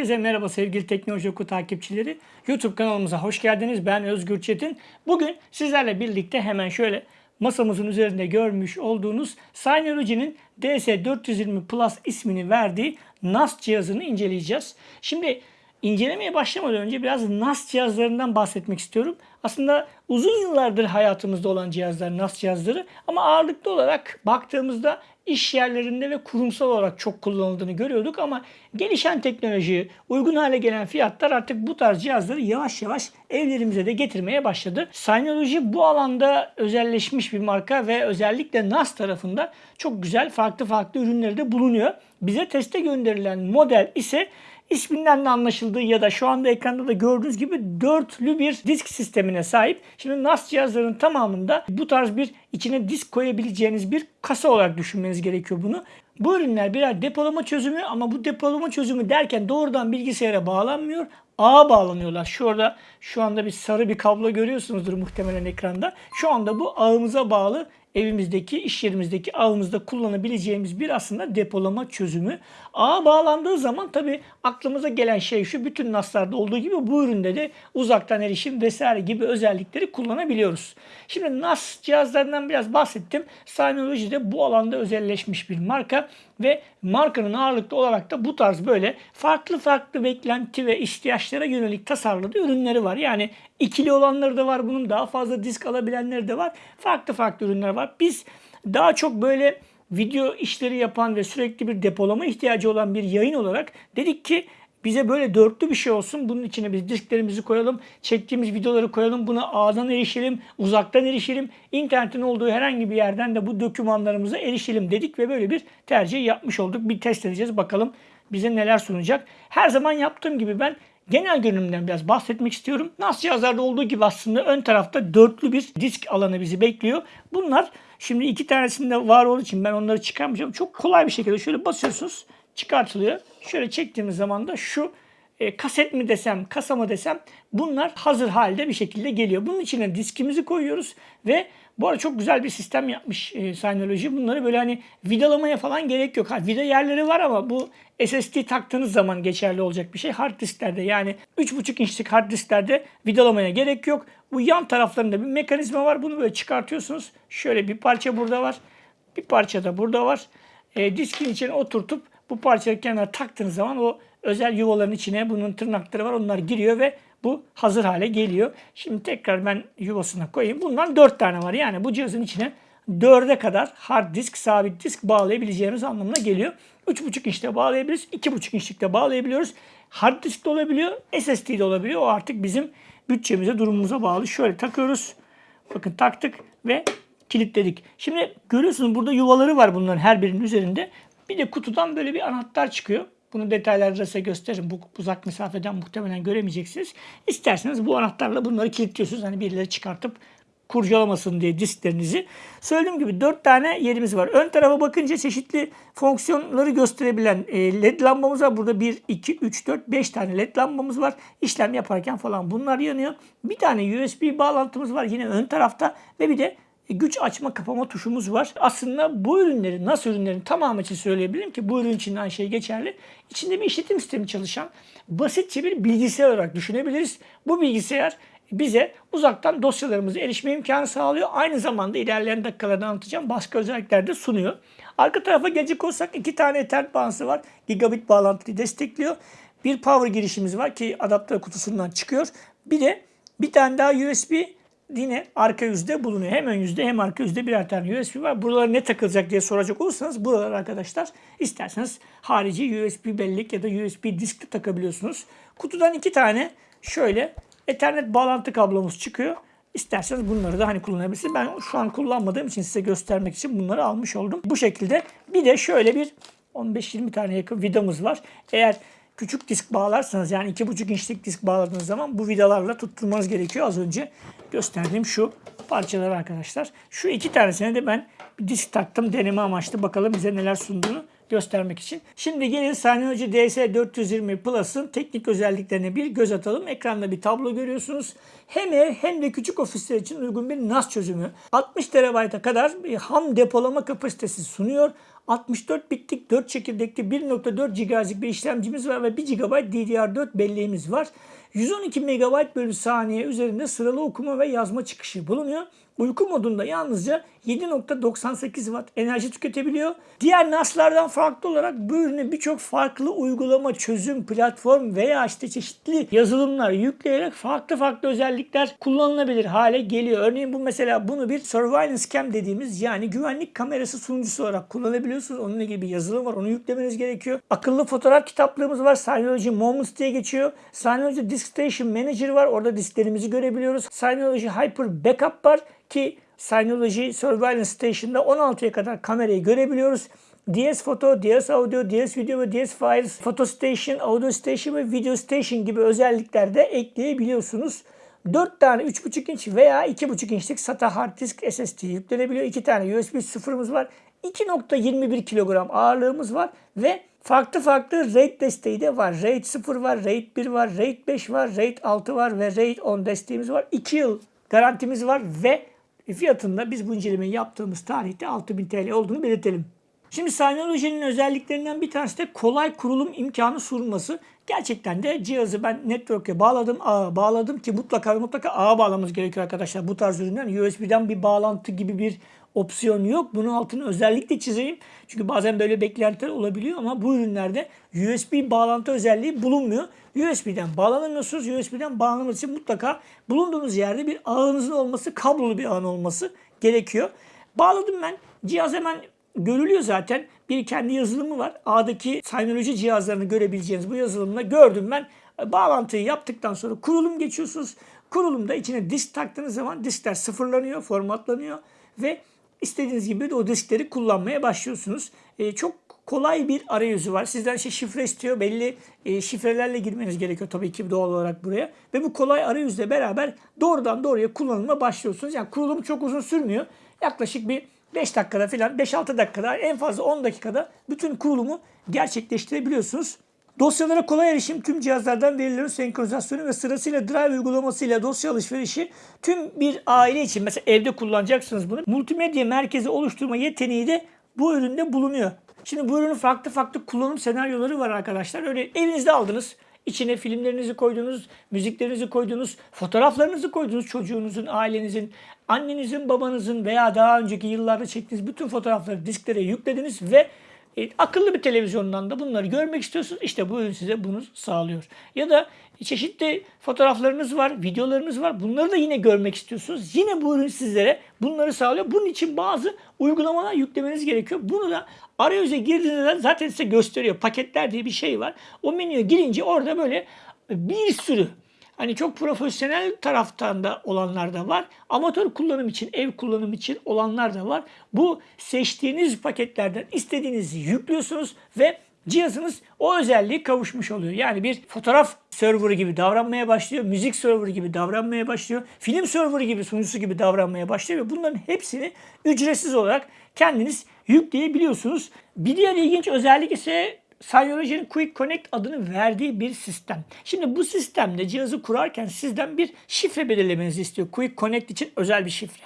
Herkese merhaba sevgili Teknoloji Oku takipçileri. YouTube kanalımıza hoş geldiniz. Ben Özgür Çetin. Bugün sizlerle birlikte hemen şöyle masamızın üzerinde görmüş olduğunuz Synology'nin DS420 Plus ismini verdiği NAS cihazını inceleyeceğiz. Şimdi incelemeye başlamadan önce biraz NAS cihazlarından bahsetmek istiyorum. Aslında uzun yıllardır hayatımızda olan cihazlar NAS cihazları ama ağırlıklı olarak baktığımızda iş yerlerinde ve kurumsal olarak çok kullanıldığını görüyorduk ama gelişen teknoloji, uygun hale gelen fiyatlar artık bu tarz cihazları yavaş yavaş evlerimize de getirmeye başladı. Synology bu alanda özelleşmiş bir marka ve özellikle NAS tarafında çok güzel farklı farklı ürünleri de bulunuyor. Bize teste gönderilen model ise isminden de anlaşıldığı ya da şu anda ekranda da gördüğünüz gibi dörtlü bir disk sistemine sahip. Şimdi NAS cihazların tamamında bu tarz bir içine disk koyabileceğiniz bir kasa olarak düşünmeniz gerekiyor bunu. Bu ürünler birer depolama çözümü ama bu depolama çözümü derken doğrudan bilgisayara bağlanmıyor. Ağa bağlanıyorlar. Şurada şu anda bir sarı bir kablo görüyorsunuzdur muhtemelen ekranda. Şu anda bu ağımıza bağlı evimizdeki, iş yerimizdeki ağımızda kullanabileceğimiz bir aslında depolama çözümü. Ağa bağlandığı zaman tabi aklımıza gelen şey şu bütün NAS'larda olduğu gibi bu üründe de uzaktan erişim vesaire gibi özellikleri kullanabiliyoruz. Şimdi NAS cihazlarından biraz bahsettim. Synology de bu alanda özelleşmiş bir marka ve markanın ağırlıklı olarak da bu tarz böyle farklı farklı beklenti ve ihtiyaçlara yönelik tasarladığı ürünleri var. Yani ikili olanları da var bunun daha fazla disk alabilenleri de var. Farklı farklı ürünler var. Biz daha çok böyle video işleri yapan ve sürekli bir depolama ihtiyacı olan bir yayın olarak dedik ki bize böyle dörtlü bir şey olsun. Bunun içine biz disklerimizi koyalım, çektiğimiz videoları koyalım, buna ağdan erişelim, uzaktan erişelim. İnternetin olduğu herhangi bir yerden de bu dokümanlarımıza erişelim dedik ve böyle bir tercih yapmış olduk. Bir test edeceğiz bakalım bize neler sunacak. Her zaman yaptığım gibi ben genel görünümden biraz bahsetmek istiyorum. NAS cihazlarda olduğu gibi aslında ön tarafta dörtlü bir disk alanı bizi bekliyor. Bunlar şimdi iki tanesinde var olduğu için ben onları çıkarmayacağım. Çok kolay bir şekilde şöyle basıyorsunuz çıkartılıyor. Şöyle çektiğimiz zaman da şu e, kaset mi desem, kasa mı desem bunlar hazır halde bir şekilde geliyor. Bunun içine diskimizi koyuyoruz ve bu arada çok güzel bir sistem yapmış e, Synology. Bunları böyle hani vidalamaya falan gerek yok. Ha, vida yerleri var ama bu SSD taktığınız zaman geçerli olacak bir şey. Hard disklerde yani 3.5 inçlik hard disklerde vidalamaya gerek yok. Bu yan taraflarında bir mekanizma var. Bunu böyle çıkartıyorsunuz. Şöyle bir parça burada var. Bir parça da burada var. E, diskin içine oturtup bu parçayı kenara taktığınız zaman o özel yuvaların içine bunun tırnakları var. Onlar giriyor ve bu hazır hale geliyor. Şimdi tekrar ben yuvasına koyayım. Bundan 4 tane var. Yani bu cihazın içine 4'e kadar hard disk, sabit disk bağlayabileceğimiz anlamına geliyor. 3.5 inçte bağlayabiliriz. 2.5 inçlikte bağlayabiliyoruz. Hard disk de olabiliyor. SSD de olabiliyor. O artık bizim bütçemize, durumumuza bağlı. Şöyle takıyoruz. Bakın taktık ve kilitledik. Şimdi görüyorsunuz burada yuvaları var bunların her birinin üzerinde. Bir de kutudan böyle bir anahtar çıkıyor. Bunu detaylarda size gösteririm. Bu uzak mesafeden muhtemelen göremeyeceksiniz. İsterseniz bu anahtarla bunları kilitliyorsunuz. Hani birileri çıkartıp kurcalamasın diye disklerinizi. Söylediğim gibi 4 tane yerimiz var. Ön tarafa bakınca çeşitli fonksiyonları gösterebilen e, led lambamız var. Burada 1, 2, 3, 4, 5 tane led lambamız var. İşlem yaparken falan bunlar yanıyor. Bir tane USB bağlantımız var yine ön tarafta ve bir de güç açma kapama tuşumuz var. Aslında bu ürünlerin, nasıl ürünlerin tamamı için söyleyebilirim ki bu ürün için aynı şey geçerli. İçinde bir işletim sistemi çalışan basitçe bir bilgisayar olarak düşünebiliriz. Bu bilgisayar bize uzaktan dosyalarımıza erişme imkanı sağlıyor. Aynı zamanda ilerleyen dakikalarda anlatacağım başka özellikler de sunuyor. Arka tarafa gelecek olsak iki tane Ethernet bağlantısı var. Gigabit bağlantıyı destekliyor. Bir power girişimiz var ki adaptör kutusundan çıkıyor. Bir de bir tane daha USB yine arka yüzde bulunuyor. Hem ön yüzde hem arka yüzde birer tane USB var. Buralara ne takılacak diye soracak olursanız buralar arkadaşlar isterseniz harici USB bellek ya da USB disk de takabiliyorsunuz. Kutudan iki tane şöyle Ethernet bağlantı kablomuz çıkıyor. İsterseniz bunları da hani kullanabilirsiniz. Ben şu an kullanmadığım için size göstermek için bunları almış oldum. Bu şekilde bir de şöyle bir 15-20 tane yakın vidamız var. Eğer küçük disk bağlarsanız yani 2,5 inçlik disk bağladığınız zaman bu vidalarla tutturmanız gerekiyor. Az önce gösterdiğim şu parçalar arkadaşlar. Şu iki tanesine de ben bir disk taktım deneme amaçlı. Bakalım bize neler sunduğunu göstermek için. Şimdi gelin Synology DS420 Plus'ın teknik özelliklerine bir göz atalım. Ekranda bir tablo görüyorsunuz. Hem ev hem de küçük ofisler için uygun bir NAS çözümü. 60 TB'a kadar bir ham depolama kapasitesi sunuyor. 64 bitlik 4 çekirdekli 1.4 GHz'lik bir işlemcimiz var ve 1 GB DDR4 belleğimiz var. 112 MB bölü saniye üzerinde sıralı okuma ve yazma çıkışı bulunuyor. Uyku modunda yalnızca 7.98 Watt enerji tüketebiliyor. Diğer NAS'lardan farklı olarak bu ürüne birçok farklı uygulama, çözüm, platform veya işte çeşitli yazılımlar yükleyerek farklı farklı özellikler kullanılabilir hale geliyor. Örneğin bu mesela bunu bir surveillance cam dediğimiz yani güvenlik kamerası sunucusu olarak kullanabiliyorsunuz. Onunla ilgili bir yazılım var. Onu yüklemeniz gerekiyor. Akıllı fotoğraf kitaplığımız var. Synology Moments diye geçiyor. Synology Disk Station Manager var. Orada disklerimizi görebiliyoruz. Synology Hyper Backup var ki Synology Surveillance Station'da 16'ya kadar kamerayı görebiliyoruz. DS Photo, DS Audio, DS Video ve DS Files, Photo Station, Audio Station ve Video Station gibi özellikler de ekleyebiliyorsunuz. 4 tane 3.5 inç veya 2.5 inçlik SATA hard disk SSD yüklenebiliyor. 2 tane USB sıfırımız var. 2.21 kilogram ağırlığımız var ve farklı farklı RAID desteği de var. RAID 0 var, RAID 1 var, RAID 5 var, RAID 6 var ve RAID 10 desteğimiz var. 2 yıl garantimiz var ve fiyatında biz bu incelemeyi yaptığımız tarihte 6000 TL olduğunu belirtelim. Şimdi Synology'nin özelliklerinden bir tanesi de kolay kurulum imkanı sunması. Gerçekten de cihazı ben network'e bağladım, ağa bağladım ki mutlaka mutlaka ağa bağlamamız gerekiyor arkadaşlar. Bu tarz ürünler USB'den bir bağlantı gibi bir opsiyon yok. Bunun altını özellikle çizeyim. Çünkü bazen böyle beklentiler olabiliyor ama bu ürünlerde USB bağlantı özelliği bulunmuyor. USB'den bağlanamıyorsunuz. USB'den bağlanması için mutlaka bulunduğunuz yerde bir ağınızın olması, kablolu bir ağın olması gerekiyor. Bağladım ben. Cihaz hemen görülüyor zaten. Bir kendi yazılımı var. A'daki Synology cihazlarını görebileceğiniz bu yazılımla gördüm ben. Bağlantıyı yaptıktan sonra kurulum geçiyorsunuz. Kurulumda içine disk taktığınız zaman diskler sıfırlanıyor, formatlanıyor ve istediğiniz gibi de o diskleri kullanmaya başlıyorsunuz. Ee, çok kolay bir arayüzü var. Sizden işte şifre istiyor. Belli e, şifrelerle girmeniz gerekiyor tabii ki doğal olarak buraya. Ve bu kolay arayüzle beraber doğrudan doğruya kullanıma başlıyorsunuz. Yani kurulum çok uzun sürmüyor. Yaklaşık bir 5 dakikada falan 5-6 dakikada en fazla 10 dakikada bütün kurulumu gerçekleştirebiliyorsunuz. Dosyalara kolay erişim tüm cihazlardan verilerin senkronizasyonu ve sırasıyla Drive uygulamasıyla dosya alışverişi tüm bir aile için mesela evde kullanacaksınız bunu. Multimedya merkezi oluşturma yeteneği de bu üründe bulunuyor. Şimdi bu ürünün farklı farklı kullanım senaryoları var arkadaşlar. Öyle evinizde aldınız. İçine filmlerinizi koydunuz, müziklerinizi koydunuz, fotoğraflarınızı koydunuz çocuğunuzun, ailenizin, annenizin, babanızın veya daha önceki yıllarda çektiğiniz bütün fotoğrafları disklere yüklediniz ve e, akıllı bir televizyondan da bunları görmek istiyorsunuz. İşte bu ürün size bunu sağlıyor. Ya da çeşitli fotoğraflarınız var, videolarınız var. Bunları da yine görmek istiyorsunuz. Yine bu ürün sizlere bunları sağlıyor. Bunun için bazı uygulamalar yüklemeniz gerekiyor. Bunu da arayüze girdiğinizde zaten size gösteriyor. Paketler diye bir şey var. O menüye girince orada böyle bir sürü Hani çok profesyonel taraftan da olanlar da var. Amatör kullanım için, ev kullanım için olanlar da var. Bu seçtiğiniz paketlerden istediğinizi yüklüyorsunuz ve cihazınız o özelliği kavuşmuş oluyor. Yani bir fotoğraf serverı gibi davranmaya başlıyor, müzik serverı gibi davranmaya başlıyor, film serverı gibi sunucusu gibi davranmaya başlıyor ve bunların hepsini ücretsiz olarak kendiniz yükleyebiliyorsunuz. Bir diğer ilginç özellik ise Synology'nin Quick Connect adını verdiği bir sistem. Şimdi bu sistemde cihazı kurarken sizden bir şifre belirlemenizi istiyor. Quick Connect için özel bir şifre.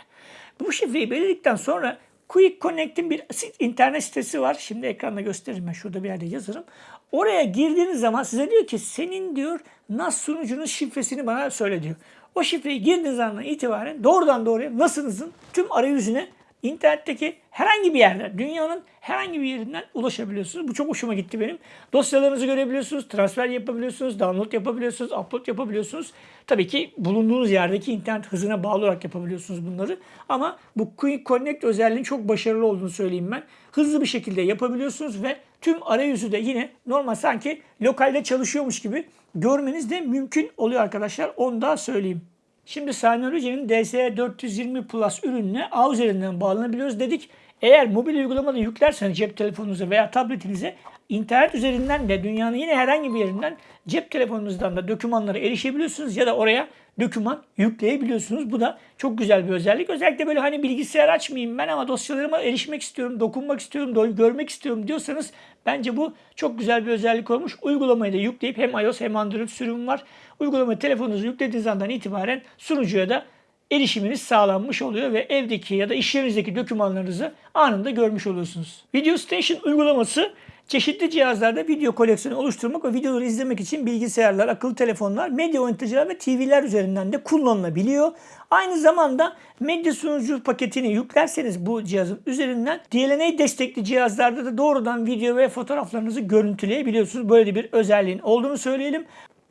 Bu şifreyi belirledikten sonra Quick Connect'in bir internet sitesi var. Şimdi ekranda gösteririm ben şurada bir yerde yazarım. Oraya girdiğiniz zaman size diyor ki senin diyor NAS sunucunun şifresini bana söyle diyor. O şifreyi girdiğiniz andan itibaren doğrudan doğruya NAS'ınızın tüm arayüzüne internetteki herhangi bir yerden, dünyanın herhangi bir yerinden ulaşabiliyorsunuz. Bu çok hoşuma gitti benim. Dosyalarınızı görebiliyorsunuz, transfer yapabiliyorsunuz, download yapabiliyorsunuz, upload yapabiliyorsunuz. Tabii ki bulunduğunuz yerdeki internet hızına bağlı olarak yapabiliyorsunuz bunları. Ama bu Quick Connect özelliğinin çok başarılı olduğunu söyleyeyim ben. Hızlı bir şekilde yapabiliyorsunuz ve tüm arayüzü de yine normal sanki lokalde çalışıyormuş gibi görmeniz de mümkün oluyor arkadaşlar. Onu da söyleyeyim. Şimdi Synology'nin DS420 Plus ürününe ağ üzerinden bağlanabiliyoruz dedik. Eğer mobil uygulamada yüklerseniz cep telefonunuza veya tabletinize internet üzerinden de dünyanın yine herhangi bir yerinden cep telefonunuzdan da dokümanlara erişebiliyorsunuz ya da oraya doküman yükleyebiliyorsunuz. Bu da çok güzel bir özellik. Özellikle böyle hani bilgisayar açmayayım ben ama dosyalarıma erişmek istiyorum, dokunmak istiyorum, görmek istiyorum diyorsanız bence bu çok güzel bir özellik olmuş. Uygulamayı da yükleyip hem iOS hem Android sürüm var. Uygulamayı telefonunuza yüklediğiniz andan itibaren sunucuya da erişiminiz sağlanmış oluyor ve evdeki ya da iş yerinizdeki dokümanlarınızı anında görmüş oluyorsunuz. Video Station uygulaması çeşitli cihazlarda video koleksiyonu oluşturmak ve videoları izlemek için bilgisayarlar, akıllı telefonlar, medya oynatıcılar ve TV'ler üzerinden de kullanılabiliyor. Aynı zamanda medya sunucu paketini yüklerseniz bu cihazın üzerinden DLNA destekli cihazlarda da doğrudan video ve fotoğraflarınızı görüntüleyebiliyorsunuz. Böyle bir özelliğin olduğunu söyleyelim.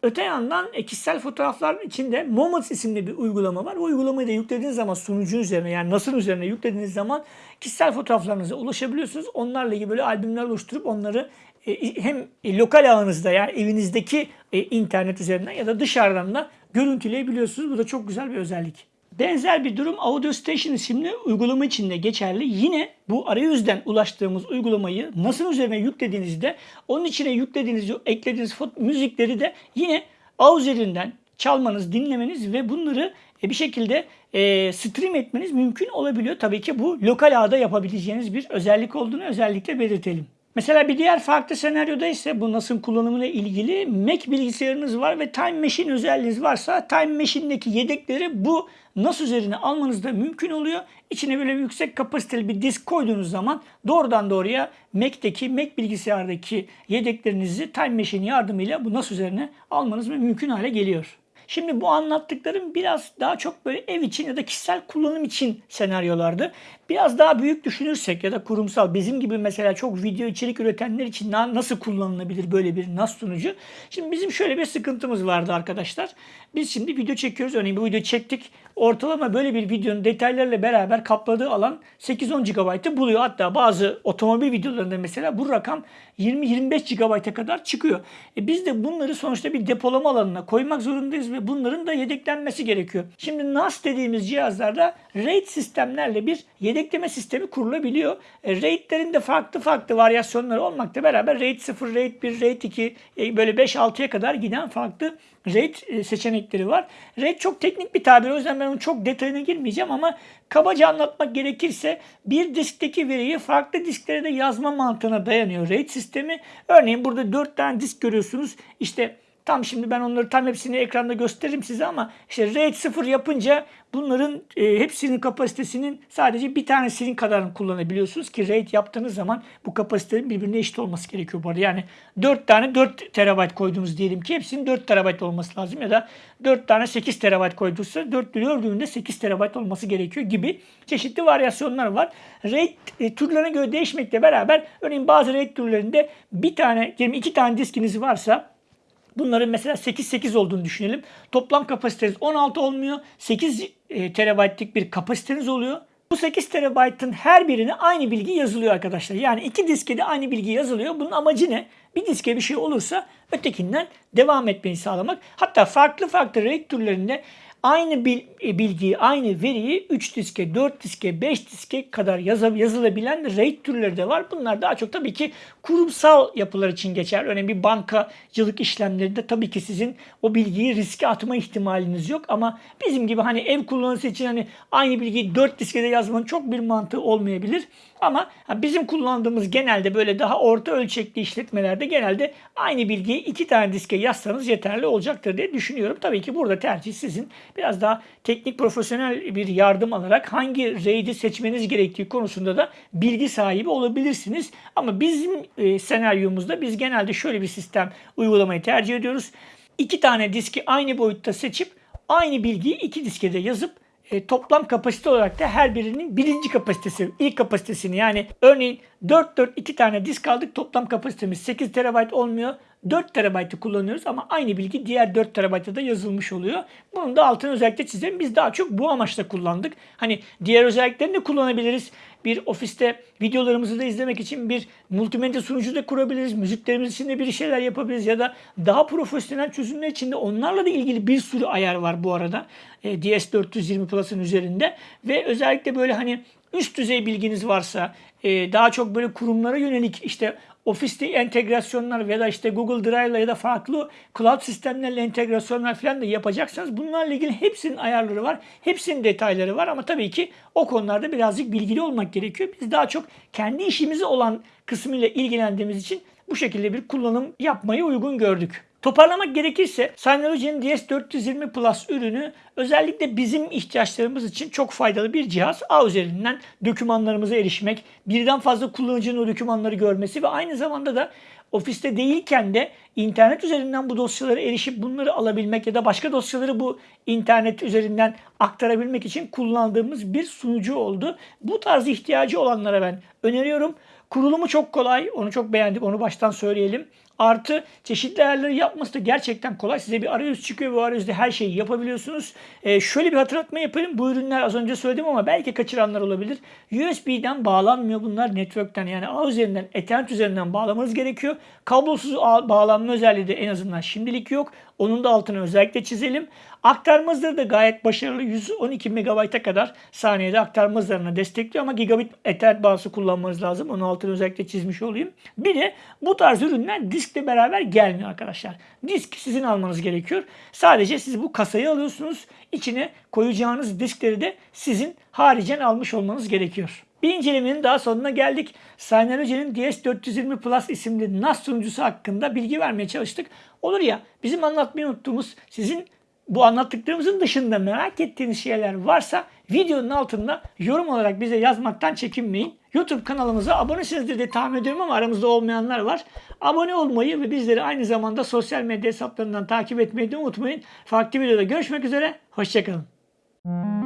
Öte yandan e, kişisel fotoğraflar için de Moments isimli bir uygulama var. O uygulamayı da yüklediğiniz zaman sunucun üzerine yani NAS'ın üzerine yüklediğiniz zaman kişisel fotoğraflarınıza ulaşabiliyorsunuz. Onlarla ilgili böyle albümler oluşturup onları e, hem lokal ağınızda yani evinizdeki e, internet üzerinden ya da dışarıdan da görüntüleyebiliyorsunuz. Bu da çok güzel bir özellik. Benzer bir durum Audio Station isimli uygulama için de geçerli. Yine bu arayüzden ulaştığımız uygulamayı nasıl üzerine yüklediğinizde onun içine yüklediğiniz, eklediğiniz müzikleri de yine ağ üzerinden çalmanız, dinlemeniz ve bunları e, bir şekilde e, stream etmeniz mümkün olabiliyor. Tabii ki bu lokal ağda yapabileceğiniz bir özellik olduğunu özellikle belirtelim. Mesela bir diğer farklı senaryoda ise bu NAS'ın kullanımıyla ilgili Mac bilgisayarınız var ve Time Machine özelliğiniz varsa Time Machine'deki yedekleri bu NAS üzerine almanız da mümkün oluyor. İçine böyle yüksek kapasiteli bir disk koyduğunuz zaman doğrudan doğruya Mac'teki, Mac bilgisayardaki yedeklerinizi Time Machine yardımıyla bu NAS üzerine almanız mümkün hale geliyor. Şimdi bu anlattıklarım biraz daha çok böyle ev için ya da kişisel kullanım için senaryolardı. Biraz daha büyük düşünürsek ya da kurumsal bizim gibi mesela çok video içerik üretenler için nasıl kullanılabilir böyle bir NAS sunucu? Şimdi bizim şöyle bir sıkıntımız vardı arkadaşlar. Biz şimdi video çekiyoruz. Örneğin bir video çektik. Ortalama böyle bir videonun detaylarıyla beraber kapladığı alan 8-10 GB'ı buluyor. Hatta bazı otomobil videolarında mesela bu rakam 20-25 GB'a kadar çıkıyor. E biz de bunları sonuçta bir depolama alanına koymak zorundayız ve bunların da yedeklenmesi gerekiyor. Şimdi NAS dediğimiz cihazlarda RAID sistemlerle bir yedekleme sistemi kurulabiliyor. E, RAID'lerin de farklı farklı varyasyonları olmakla beraber RAID 0, RAID 1, RAID 2 e, böyle 5-6'ya kadar giden farklı RAID e, seçenekleri var. RAID çok teknik bir tabir o yüzden ben onun çok detayına girmeyeceğim ama kabaca anlatmak gerekirse bir diskteki veriyi farklı disklere de yazma mantığına dayanıyor RAID sistemi. Örneğin burada 4 tane disk görüyorsunuz. İşte Tam şimdi ben onları tam hepsini ekranda gösteririm size ama işte RAID 0 yapınca bunların e, hepsinin kapasitesinin sadece bir tanesinin kadarını kullanabiliyorsunuz ki RAID yaptığınız zaman bu kapasitelerin birbirine eşit olması gerekiyor bu arada. Yani 4 tane 4 terabayt koyduğumuz diyelim ki hepsinin 4 terabayt olması lazım ya da 4 tane 8 terabayt koyduysa 4 4'ünde 8 terabayt olması gerekiyor gibi çeşitli varyasyonlar var. RAID e, türlerine göre değişmekle beraber örneğin bazı RAID türlerinde bir tane, diyelim iki tane diskiniz varsa Bunların mesela 8-8 olduğunu düşünelim. Toplam kapasiteniz 16 olmuyor. 8 e, terabaytlık bir kapasiteniz oluyor. Bu 8 terabaytın her birine aynı bilgi yazılıyor arkadaşlar. Yani iki diske de aynı bilgi yazılıyor. Bunun amacı ne? Bir diske bir şey olursa ötekinden devam etmeyi sağlamak. Hatta farklı farklı RAID türlerinde aynı e, bilgiyi, aynı veriyi 3 diske, 4 diske, 5 diske kadar yazılabilen RAID türleri de var. Bunlar daha çok tabii ki kurumsal yapılar için geçer. Örneğin bir bankacılık işlemlerinde tabii ki sizin o bilgiyi riske atma ihtimaliniz yok. Ama bizim gibi hani ev kullanıcısı için hani aynı bilgiyi 4 diskede yazmanın çok bir mantığı olmayabilir. Ama bizim kullandığımız genelde böyle daha orta ölçekli işletmelerde genelde aynı bilgiyi iki tane diske yazsanız yeterli olacaktır diye düşünüyorum. Tabii ki burada tercih sizin. Biraz daha teknik profesyonel bir yardım alarak hangi RAID'i seçmeniz gerektiği konusunda da bilgi sahibi olabilirsiniz. Ama bizim e, senaryomuzda biz genelde şöyle bir sistem uygulamayı tercih ediyoruz. İki tane diski aynı boyutta seçip aynı bilgiyi iki diskede yazıp e, toplam kapasite olarak da her birinin birinci kapasitesi, ilk kapasitesini yani örneğin 4 4 2 tane disk aldık toplam kapasitemiz 8 TB olmuyor. 4 TB'ı kullanıyoruz ama aynı bilgi diğer 4 TB'da da yazılmış oluyor. Bunun da altını özellikle çizelim. Biz daha çok bu amaçla kullandık. Hani diğer özelliklerini de kullanabiliriz. Bir ofiste videolarımızı da izlemek için bir multimedya sunucu da kurabiliriz. Müziklerimiz için de bir şeyler yapabiliriz ya da daha profesyonel çözümler için de onlarla da ilgili bir sürü ayar var bu arada. E, DS420 Plus'ın üzerinde ve özellikle böyle hani üst düzey bilginiz varsa e, daha çok böyle kurumlara yönelik işte ofiste entegrasyonlar ya da işte Google Drive'la ya da farklı cloud sistemlerle entegrasyonlar falan da yapacaksanız bunlarla ilgili hepsinin ayarları var. Hepsinin detayları var ama tabii ki o konularda birazcık bilgili olmak gerekiyor. Biz daha çok kendi işimize olan kısmıyla ilgilendiğimiz için bu şekilde bir kullanım yapmayı uygun gördük. Toparlamak gerekirse Synology'nin DS420 Plus ürünü özellikle bizim ihtiyaçlarımız için çok faydalı bir cihaz. A üzerinden dokümanlarımıza erişmek, birden fazla kullanıcının o dokümanları görmesi ve aynı zamanda da ofiste değilken de internet üzerinden bu dosyalara erişip bunları alabilmek ya da başka dosyaları bu internet üzerinden aktarabilmek için kullandığımız bir sunucu oldu. Bu tarz ihtiyacı olanlara ben öneriyorum. Kurulumu çok kolay. Onu çok beğendik. Onu baştan söyleyelim. Artı çeşitli ayarları yapması da gerçekten kolay. Size bir arayüz çıkıyor. Bu arayüzde her şeyi yapabiliyorsunuz. Ee, şöyle bir hatırlatma yapayım. Bu ürünler az önce söyledim ama belki kaçıranlar olabilir. USB'den bağlanmıyor bunlar. Network'ten yani ağ üzerinden, Ethernet üzerinden bağlamanız gerekiyor. Kablosuz ağ bağlanma özelliği de en azından şimdilik yok. Onun da altını özellikle çizelim. Aktarma hızları da gayet başarılı. 112 MB'a kadar saniyede aktarma hızlarını destekliyor ama gigabit Ethernet bağlısı kullanmanız lazım. Onun altını özellikle çizmiş olayım. Bir de bu tarz ürünler diskle beraber gelmiyor arkadaşlar. Disk sizin almanız gerekiyor. Sadece siz bu kasayı alıyorsunuz. İçine koyacağınız diskleri de sizin haricen almış olmanız gerekiyor. Bir incelemenin daha sonuna geldik. Synology'nin DS420 Plus isimli NAS sunucusu hakkında bilgi vermeye çalıştık. Olur ya bizim anlatmayı unuttuğumuz sizin bu anlattıklarımızın dışında merak ettiğiniz şeyler varsa videonun altında yorum olarak bize yazmaktan çekinmeyin. YouTube kanalımıza abonesinizdir diye tahmin ediyorum ama aramızda olmayanlar var. Abone olmayı ve bizleri aynı zamanda sosyal medya hesaplarından takip etmeyi de unutmayın. Farklı videoda görüşmek üzere. Hoşçakalın.